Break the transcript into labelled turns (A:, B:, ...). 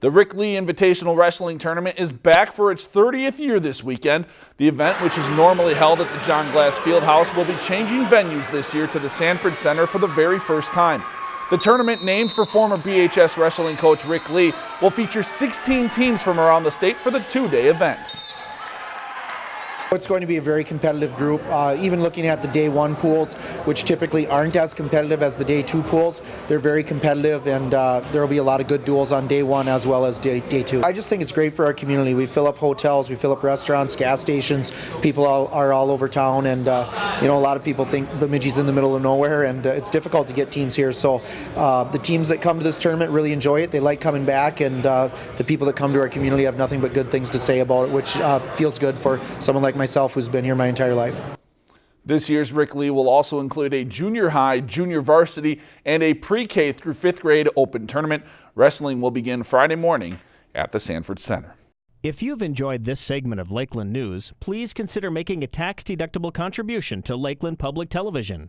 A: The Rick Lee Invitational Wrestling Tournament is back for its 30th year this weekend. The event, which is normally held at the John Glass Fieldhouse, will be changing venues this year to the Sanford Center for the very first time. The tournament, named for former BHS wrestling coach Rick Lee, will feature 16 teams from around the state for the two-day event.
B: It's going to be a very competitive group. Uh, even looking at the day one pools, which typically aren't as competitive as the day two pools, they're very competitive and uh, there will be a lot of good duels on day one as well as day, day two. I just think it's great for our community. We fill up hotels, we fill up restaurants, gas stations. People all, are all over town and uh, you know a lot of people think Bemidji's in the middle of nowhere and uh, it's difficult to get teams here. So uh, the teams that come to this tournament really enjoy it. They like coming back and uh, the people that come to our community have nothing but good things to say about it, which feels good for someone like myself who's been here my entire life.
A: This year's Rick Lee will also include a junior high, junior varsity, and a pre-K through fifth grade open tournament. Wrestling will begin Friday morning at the Sanford Center.
C: If you've enjoyed this segment of Lakeland News, please consider making a tax-deductible contribution to Lakeland Public Television.